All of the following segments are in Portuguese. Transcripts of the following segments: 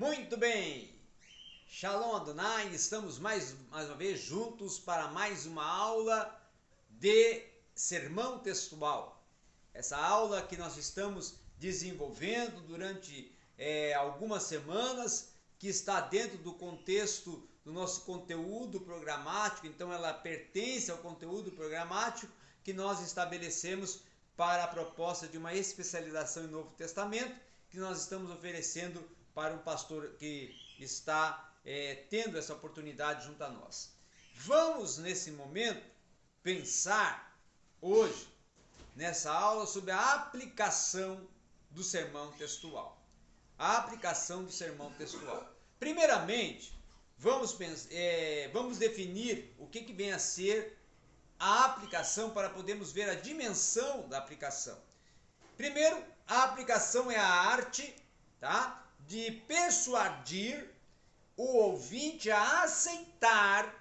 Muito bem! Shalom Adonai, estamos mais, mais uma vez juntos para mais uma aula de sermão textual. Essa aula que nós estamos desenvolvendo durante é, algumas semanas, que está dentro do contexto do nosso conteúdo programático, então ela pertence ao conteúdo programático que nós estabelecemos para a proposta de uma especialização em Novo Testamento que nós estamos oferecendo para um pastor que está é, tendo essa oportunidade junto a nós. Vamos, nesse momento, pensar hoje, nessa aula, sobre a aplicação do sermão textual. A aplicação do sermão textual. Primeiramente, vamos, é, vamos definir o que, que vem a ser a aplicação para podermos ver a dimensão da aplicação. Primeiro, a aplicação é a arte tá? De persuadir o ouvinte a aceitar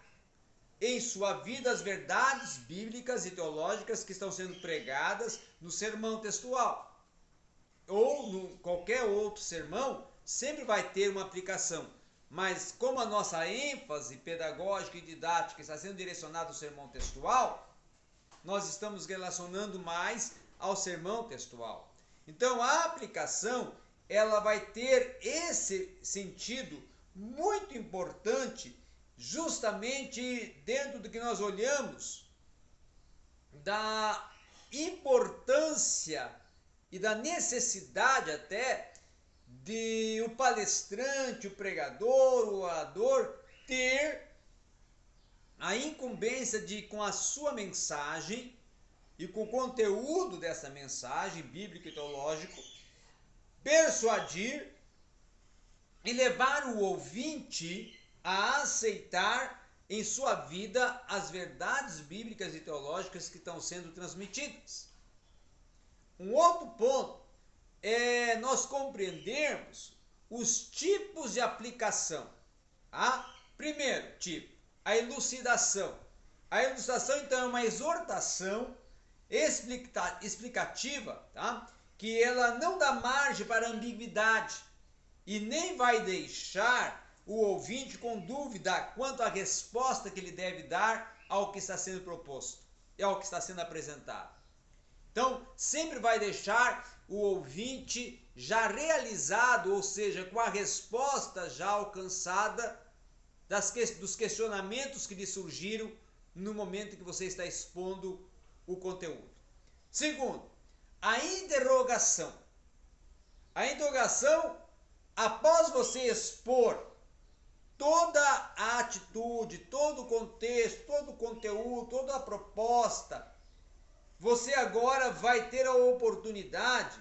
em sua vida as verdades bíblicas e teológicas que estão sendo pregadas no sermão textual. Ou em qualquer outro sermão, sempre vai ter uma aplicação. Mas como a nossa ênfase pedagógica e didática está sendo direcionada ao sermão textual, nós estamos relacionando mais ao sermão textual. Então a aplicação ela vai ter esse sentido muito importante justamente dentro do que nós olhamos da importância e da necessidade até de o palestrante, o pregador, o orador ter a incumbência de com a sua mensagem e com o conteúdo dessa mensagem bíblico e teológico, persuadir e levar o ouvinte a aceitar em sua vida as verdades bíblicas e teológicas que estão sendo transmitidas. Um outro ponto é nós compreendermos os tipos de aplicação. Tá? Primeiro tipo, a elucidação. A elucidação, então, é uma exortação explicativa, tá? Que ela não dá margem para ambiguidade e nem vai deixar o ouvinte com dúvida quanto à resposta que ele deve dar ao que está sendo proposto e ao que está sendo apresentado. Então, sempre vai deixar o ouvinte já realizado, ou seja, com a resposta já alcançada das, dos questionamentos que lhe surgiram no momento que você está expondo o conteúdo. Segundo, a interrogação. A interrogação, após você expor toda a atitude, todo o contexto, todo o conteúdo, toda a proposta, você agora vai ter a oportunidade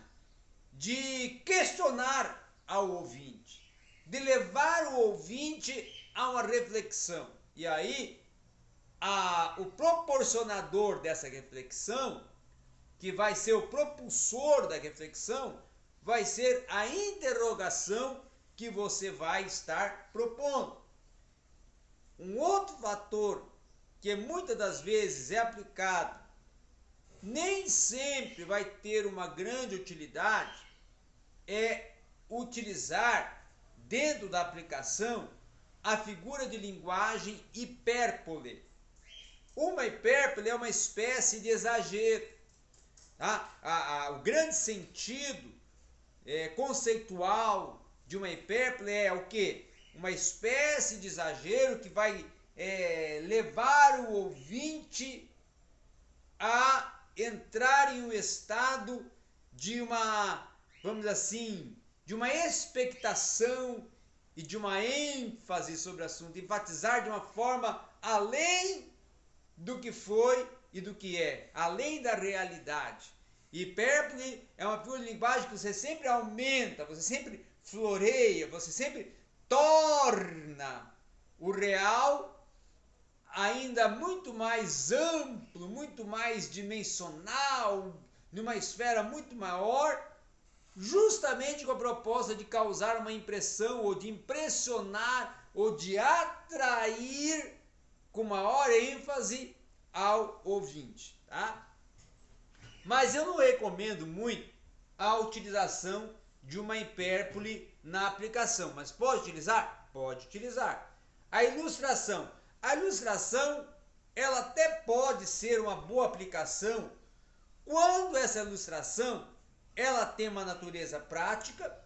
de questionar ao ouvinte, de levar o ouvinte a uma reflexão. E aí a, o proporcionador dessa reflexão, que vai ser o propulsor da reflexão, vai ser a interrogação que você vai estar propondo. Um outro fator que muitas das vezes é aplicado, nem sempre vai ter uma grande utilidade, é utilizar dentro da aplicação a figura de linguagem hipérbole. Uma hipérbole é uma espécie de exagero. Tá? A, a, o grande sentido é, conceitual de uma hipérbole é o que? Uma espécie de exagero que vai é, levar o ouvinte a entrar em um estado de uma, vamos assim, de uma expectação e de uma ênfase sobre o assunto, enfatizar de uma forma além do que foi e do que é, além da realidade. Hipérbole é uma figura de linguagem que você sempre aumenta, você sempre floreia, você sempre torna o real ainda muito mais amplo, muito mais dimensional, numa esfera muito maior, justamente com a proposta de causar uma impressão ou de impressionar ou de atrair com maior ênfase ao ouvinte, tá? Mas eu não recomendo muito a utilização de uma hipérbole na aplicação. Mas pode utilizar? Pode utilizar. A ilustração. A ilustração, ela até pode ser uma boa aplicação quando essa ilustração ela tem uma natureza prática,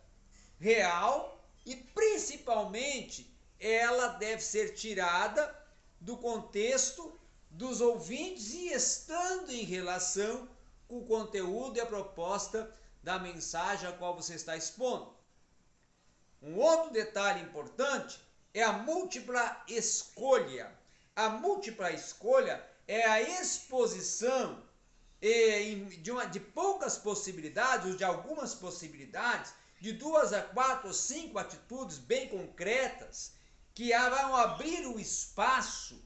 real e principalmente ela deve ser tirada do contexto dos ouvintes e estando em relação o conteúdo e a proposta da mensagem a qual você está expondo. Um outro detalhe importante é a múltipla escolha. A múltipla escolha é a exposição de, uma, de poucas possibilidades, ou de algumas possibilidades, de duas a quatro ou cinco atitudes bem concretas que vão abrir o espaço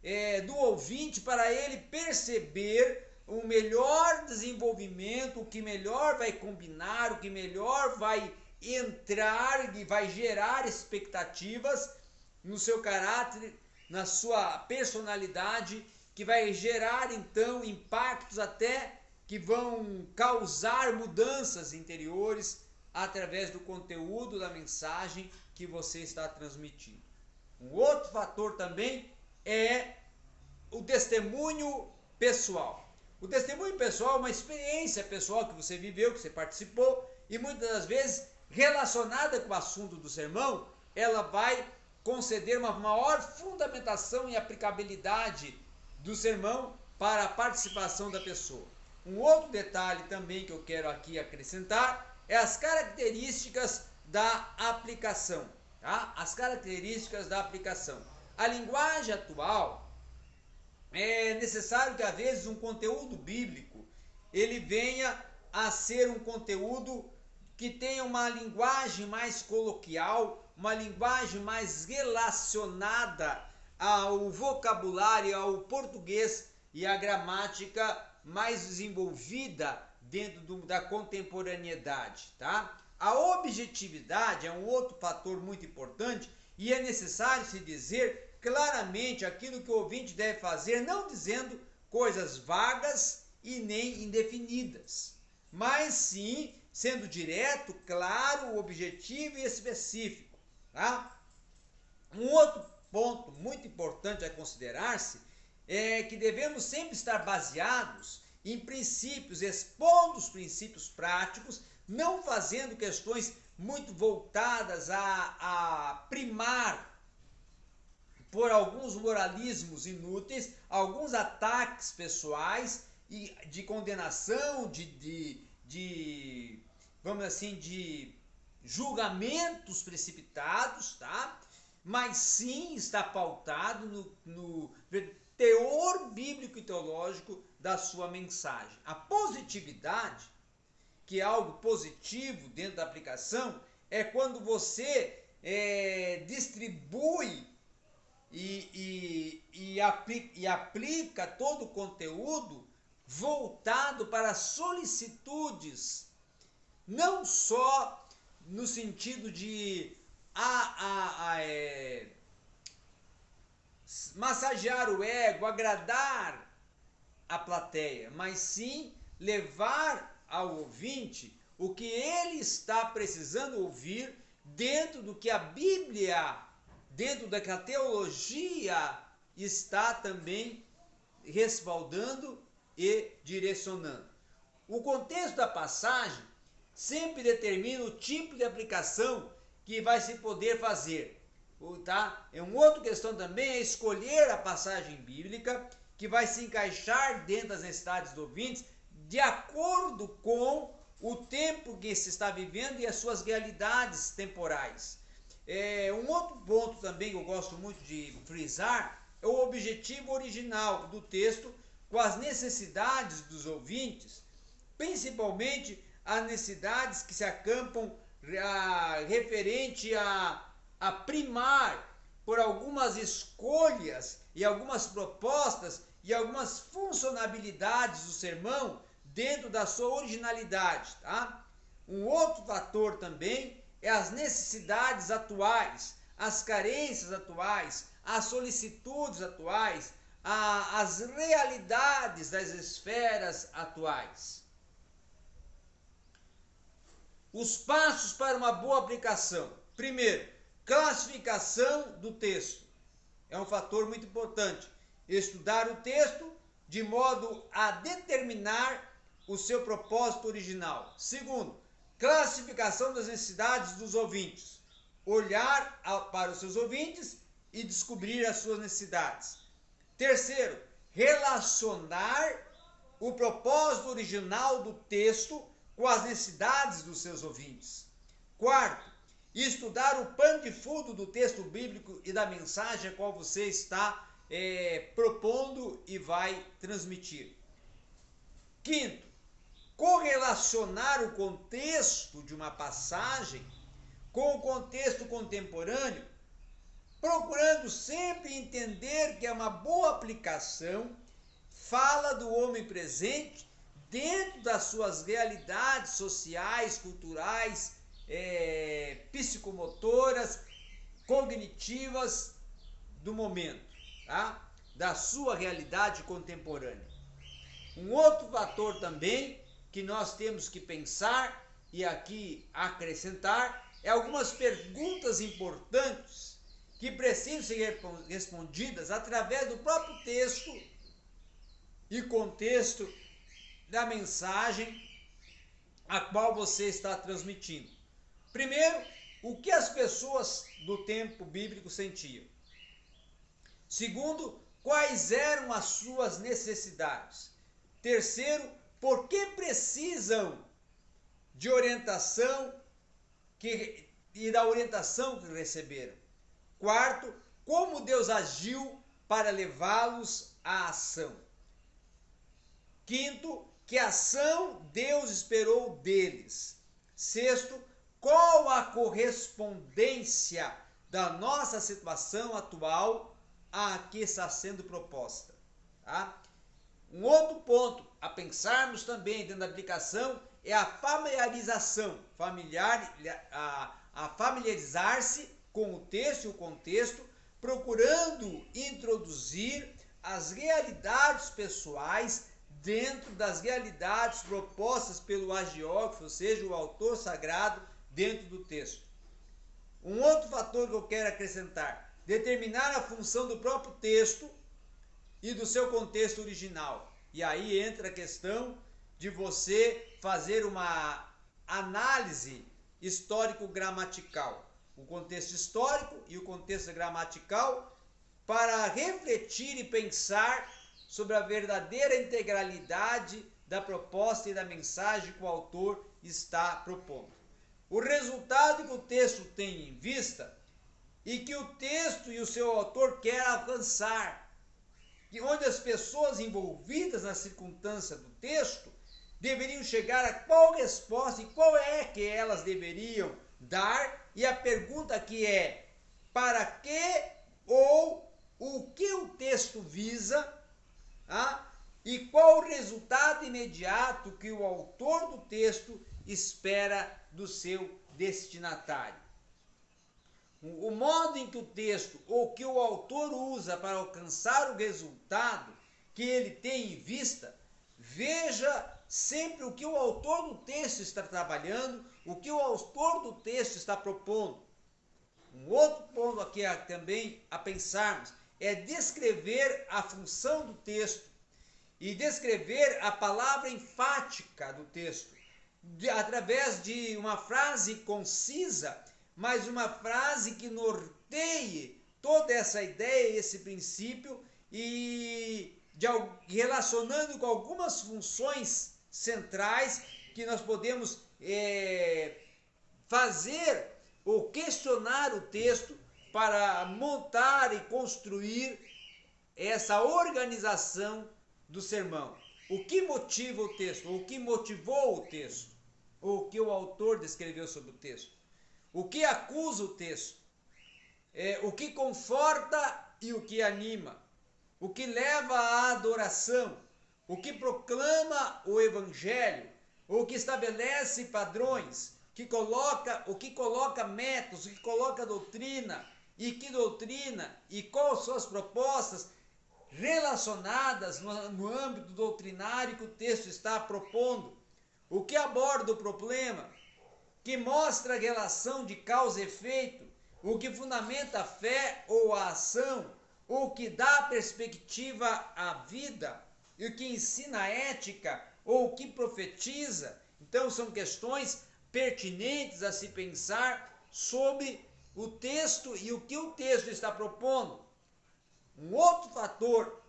é, do ouvinte para ele perceber o melhor desenvolvimento, o que melhor vai combinar, o que melhor vai entrar e vai gerar expectativas no seu caráter, na sua personalidade, que vai gerar então impactos até que vão causar mudanças interiores através do conteúdo da mensagem que você está transmitindo. Um outro fator também é o testemunho pessoal. O testemunho pessoal é uma experiência pessoal que você viveu, que você participou e muitas das vezes relacionada com o assunto do sermão, ela vai conceder uma maior fundamentação e aplicabilidade do sermão para a participação da pessoa. Um outro detalhe também que eu quero aqui acrescentar é as características da aplicação. Tá? As características da aplicação. A linguagem atual é necessário que às vezes um conteúdo bíblico ele venha a ser um conteúdo que tenha uma linguagem mais coloquial, uma linguagem mais relacionada ao vocabulário, ao português e à gramática mais desenvolvida dentro do, da contemporaneidade, tá? A objetividade é um outro fator muito importante e é necessário se dizer claramente aquilo que o ouvinte deve fazer, não dizendo coisas vagas e nem indefinidas, mas sim sendo direto, claro, objetivo e específico, tá? Um outro ponto muito importante a considerar-se é que devemos sempre estar baseados em princípios, expondo os princípios práticos, não fazendo questões muito voltadas a, a primar por alguns moralismos inúteis, alguns ataques pessoais e de condenação, de, de, de vamos assim, de julgamentos precipitados, tá? Mas sim está pautado no, no teor bíblico e teológico da sua mensagem. A positividade, que é algo positivo dentro da aplicação, é quando você é, distribui e, e, e, aplica, e aplica todo o conteúdo voltado para solicitudes, não só no sentido de a, a, a é, massagear o ego, agradar a plateia, mas sim levar ao ouvinte o que ele está precisando ouvir dentro do que a Bíblia, dentro da que a teologia está também respaldando e direcionando. O contexto da passagem sempre determina o tipo de aplicação que vai se poder fazer. Tá? É uma outra questão também é escolher a passagem bíblica que vai se encaixar dentro das necessidades do ouvinte de acordo com o tempo que se está vivendo e as suas realidades temporais. É, um outro ponto também que eu gosto muito de frisar é o objetivo original do texto com as necessidades dos ouvintes, principalmente as necessidades que se acampam a, referente a, a primar por algumas escolhas e algumas propostas e algumas funcionalidades do sermão dentro da sua originalidade, tá? Um outro fator também é as necessidades atuais, as carências atuais, as solicitudes atuais, a, as realidades das esferas atuais. Os passos para uma boa aplicação. Primeiro, classificação do texto. É um fator muito importante. Estudar o texto de modo a determinar o seu propósito original. Segundo, classificação das necessidades dos ouvintes. Olhar para os seus ouvintes e descobrir as suas necessidades. Terceiro, relacionar o propósito original do texto com as necessidades dos seus ouvintes. Quarto, estudar o pano de fundo do texto bíblico e da mensagem a qual você está é, propondo e vai transmitir. Quinto, correlacionar o contexto de uma passagem com o contexto contemporâneo, procurando sempre entender que é uma boa aplicação fala do homem presente dentro das suas realidades sociais, culturais, é, psicomotoras, cognitivas do momento, tá? da sua realidade contemporânea. Um outro fator também que nós temos que pensar e aqui acrescentar é algumas perguntas importantes que precisam ser respondidas através do próprio texto e contexto da mensagem a qual você está transmitindo. Primeiro, o que as pessoas do tempo bíblico sentiam. Segundo, quais eram as suas necessidades. Terceiro, por que precisam de orientação que, e da orientação que receberam. Quarto, como Deus agiu para levá-los à ação. Quinto, que ação Deus esperou deles. Sexto, qual a correspondência da nossa situação atual a que está sendo proposta. Tá? Um outro ponto a pensarmos também dentro da aplicação é a familiarização, familiar, a, a familiarizar-se com o texto e o contexto, procurando introduzir as realidades pessoais dentro das realidades propostas pelo agiógrafo, ou seja, o autor sagrado, dentro do texto. Um outro fator que eu quero acrescentar: determinar a função do próprio texto e do seu contexto original. E aí entra a questão de você fazer uma análise histórico-gramatical. O contexto histórico e o contexto gramatical para refletir e pensar sobre a verdadeira integralidade da proposta e da mensagem que o autor está propondo. O resultado que o texto tem em vista e que o texto e o seu autor quer alcançar, onde as pessoas envolvidas na circunstância do texto deveriam chegar a qual resposta e qual é que elas deveriam dar, e a pergunta que é: para que ou o que o texto visa ah, e qual o resultado imediato que o autor do texto espera do seu destinatário. O modo em que o texto ou que o autor usa para alcançar o resultado que ele tem em vista, veja sempre o que o autor do texto está trabalhando, o que o autor do texto está propondo. Um outro ponto aqui também a pensarmos é descrever a função do texto e descrever a palavra enfática do texto, através de uma frase concisa, mas uma frase que norteie toda essa ideia, esse princípio e de, relacionando com algumas funções centrais que nós podemos é, fazer ou questionar o texto para montar e construir essa organização do sermão. O que motiva o texto? O que motivou o texto? O que o autor descreveu sobre o texto? O que acusa o texto? É, o que conforta e o que anima? O que leva à adoração? O que proclama o evangelho? O que estabelece padrões? Que coloca, o que coloca métodos, o que coloca doutrina, e que doutrina e quais suas propostas relacionadas no, no âmbito doutrinário que o texto está propondo. O que aborda o problema? Que mostra a relação de causa e efeito, o que fundamenta a fé ou a ação, o que dá perspectiva à vida, e o que ensina a ética ou o que profetiza. Então, são questões pertinentes a se pensar sobre o texto e o que o texto está propondo. Um outro fator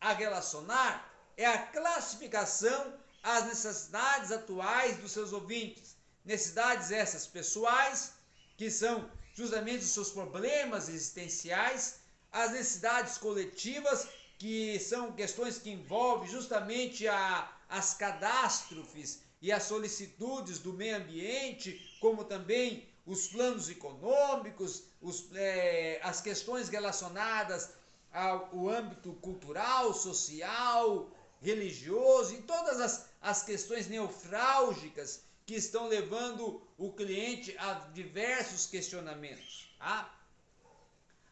a relacionar é a classificação às necessidades atuais dos seus ouvintes. Necessidades essas pessoais, que são justamente os seus problemas existenciais, as necessidades coletivas, que são questões que envolvem justamente a, as catástrofes e as solicitudes do meio ambiente, como também os planos econômicos, os, é, as questões relacionadas ao âmbito cultural, social, religioso, e todas as, as questões neofrálgicas que estão levando o cliente a diversos questionamentos. Tá?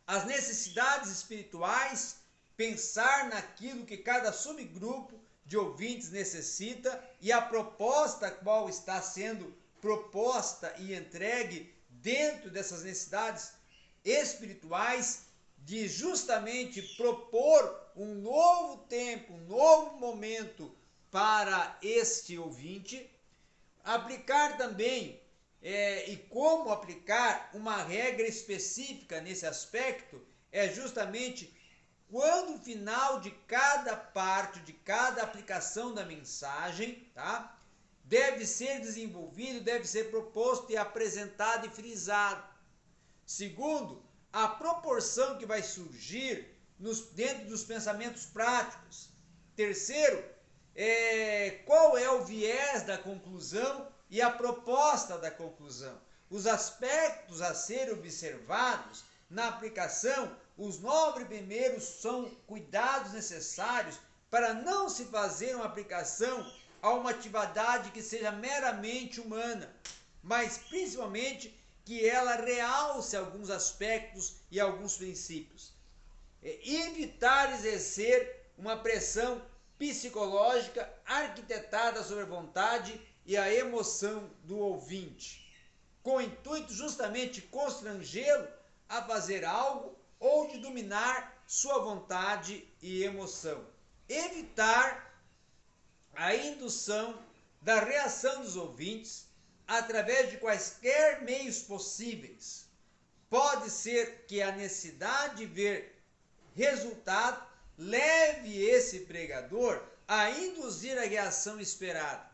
As necessidades espirituais, pensar naquilo que cada subgrupo de ouvintes necessita e a proposta qual está sendo proposta e entregue dentro dessas necessidades espirituais de justamente propor um novo tempo, um novo momento para este ouvinte, aplicar também é, e como aplicar uma regra específica nesse aspecto é justamente quando o final de cada parte, de cada aplicação da mensagem, tá? Deve ser desenvolvido, deve ser proposto e apresentado e frisado. Segundo, a proporção que vai surgir nos, dentro dos pensamentos práticos. Terceiro, é, qual é o viés da conclusão e a proposta da conclusão. Os aspectos a serem observados na aplicação os nove primeiros são cuidados necessários para não se fazer uma aplicação a uma atividade que seja meramente humana, mas principalmente que ela realce alguns aspectos e alguns princípios. É evitar exercer uma pressão psicológica arquitetada sobre a vontade e a emoção do ouvinte, com o intuito justamente constrangê-lo a fazer algo ou de dominar sua vontade e emoção. Evitar a indução da reação dos ouvintes através de quaisquer meios possíveis. Pode ser que a necessidade de ver resultado leve esse pregador a induzir a reação esperada.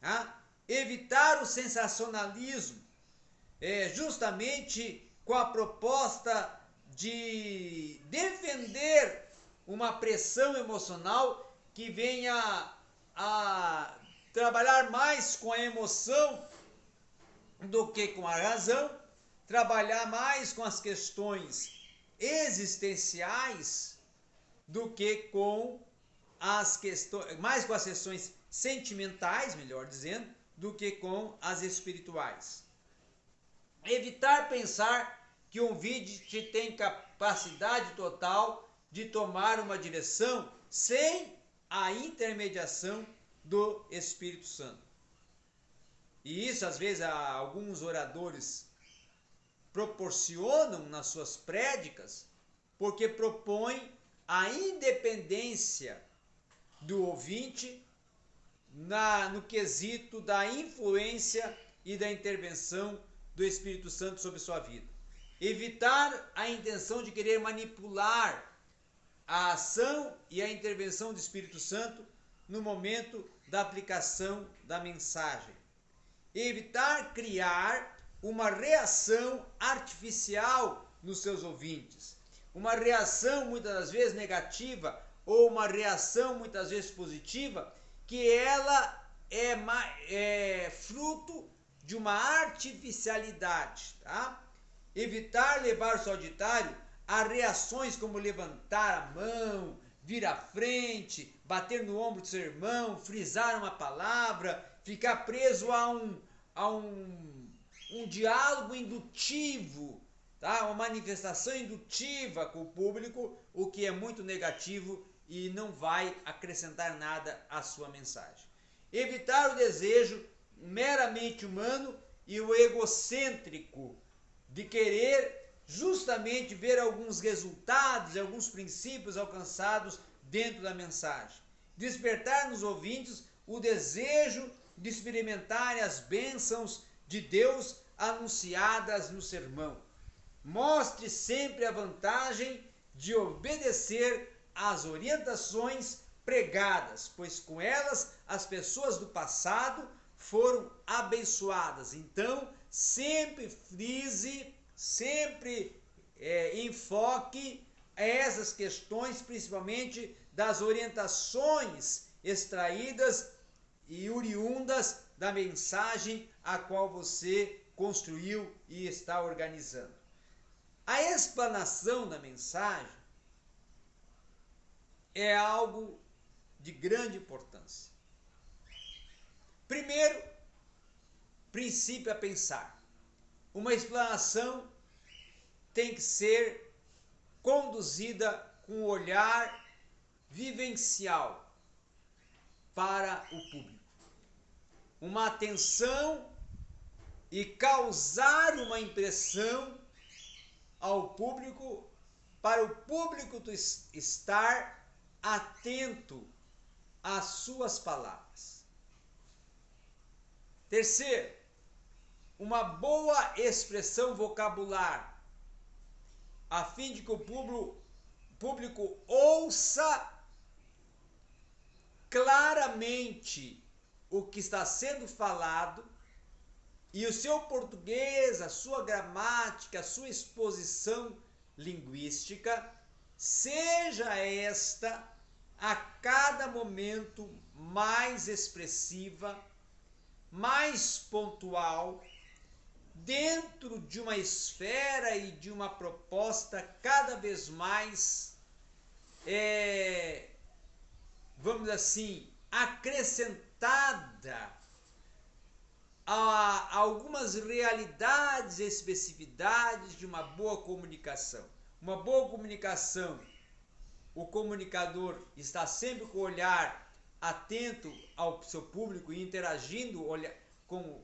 Tá? Evitar o sensacionalismo, é, justamente com a proposta de defender uma pressão emocional que venha a trabalhar mais com a emoção do que com a razão, trabalhar mais com as questões existenciais do que com as questões, mais com as questões sentimentais, melhor dizendo, do que com as espirituais. Evitar pensar que um vidente tem capacidade total de tomar uma direção sem a intermediação do Espírito Santo. E isso, às vezes, alguns oradores proporcionam nas suas prédicas, porque propõem a independência do ouvinte na, no quesito da influência e da intervenção do Espírito Santo sobre sua vida. Evitar a intenção de querer manipular a ação e a intervenção do Espírito Santo no momento da aplicação da mensagem. Evitar criar uma reação artificial nos seus ouvintes. Uma reação muitas das vezes negativa ou uma reação muitas vezes positiva que ela é, é fruto de uma artificialidade, tá? Evitar levar o seu auditário a reações como levantar a mão, vir à frente, bater no ombro do seu irmão, frisar uma palavra, ficar preso a um, a um, um diálogo indutivo, tá? uma manifestação indutiva com o público, o que é muito negativo e não vai acrescentar nada à sua mensagem. Evitar o desejo meramente humano e o egocêntrico de querer justamente ver alguns resultados alguns princípios alcançados dentro da mensagem. Despertar nos ouvintes o desejo de experimentar as bênçãos de Deus anunciadas no sermão. Mostre sempre a vantagem de obedecer às orientações pregadas, pois com elas as pessoas do passado foram abençoadas. Então, sempre frise, sempre é, enfoque essas questões, principalmente das orientações extraídas e oriundas da mensagem a qual você construiu e está organizando. A explanação da mensagem é algo de grande importância. Primeiro, princípio a pensar. Uma explanação tem que ser conduzida com um olhar vivencial para o público. Uma atenção e causar uma impressão ao público, para o público estar atento às suas palavras. Terceiro, uma boa expressão vocabular, a fim de que o público, público ouça claramente o que está sendo falado e o seu português, a sua gramática, a sua exposição linguística, seja esta a cada momento mais expressiva, mais pontual, dentro de uma esfera e de uma proposta cada vez mais, é, vamos assim, acrescentada a algumas realidades e especificidades de uma boa comunicação. Uma boa comunicação, o comunicador está sempre com o olhar atento ao seu público e interagindo com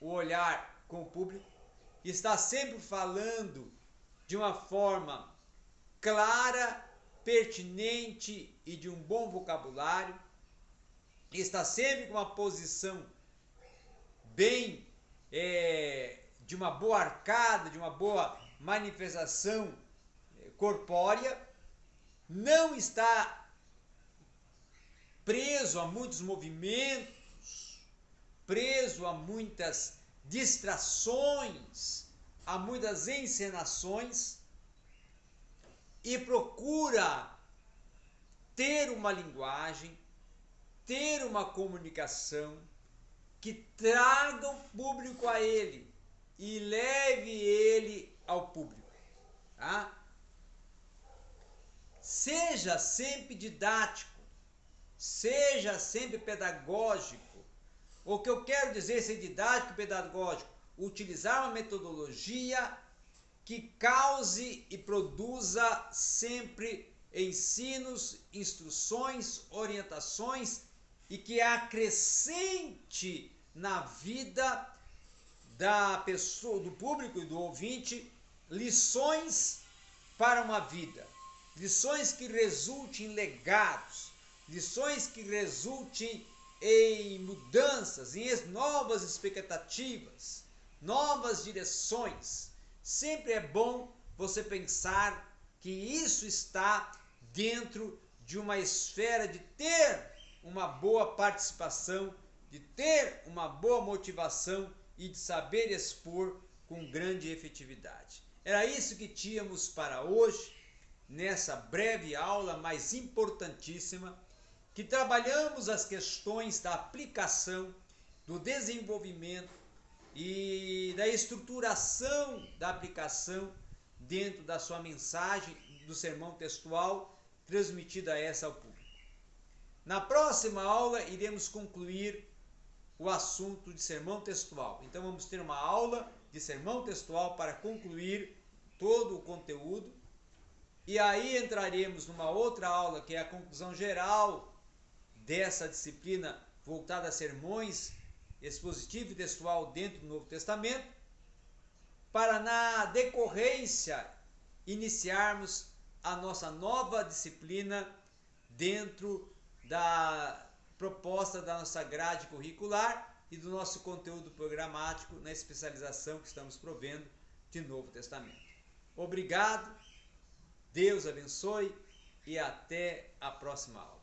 o olhar com o público, está sempre falando de uma forma clara, pertinente e de um bom vocabulário, está sempre com uma posição bem é, de uma boa arcada, de uma boa manifestação é, corpórea, não está preso a muitos movimentos, preso a muitas distrações, a muitas encenações e procura ter uma linguagem, ter uma comunicação que traga o público a ele e leve ele ao público. Tá? Seja sempre didático, seja sempre pedagógico. O que eu quero dizer ser didático e pedagógico? Utilizar uma metodologia que cause e produza sempre ensinos, instruções, orientações e que acrescente na vida da pessoa, do público e do ouvinte, lições para uma vida, lições que resultem em legados, lições que resultem em mudanças, em novas expectativas, novas direções. Sempre é bom você pensar que isso está dentro de uma esfera de ter uma boa participação, de ter uma boa motivação e de saber expor com grande efetividade. Era isso que tínhamos para hoje, nessa breve aula, mas importantíssima, que trabalhamos as questões da aplicação, do desenvolvimento e da estruturação da aplicação dentro da sua mensagem do sermão textual transmitida a essa ao público. Próxima aula, iremos concluir o assunto de sermão textual. Então, vamos ter uma aula de sermão textual para concluir todo o conteúdo. E aí entraremos numa outra aula, que é a conclusão geral dessa disciplina voltada a sermões expositivo e textual dentro do Novo Testamento, para na decorrência iniciarmos a nossa nova disciplina dentro da proposta da nossa grade curricular e do nosso conteúdo programático na especialização que estamos provendo de Novo Testamento. Obrigado, Deus abençoe e até a próxima aula.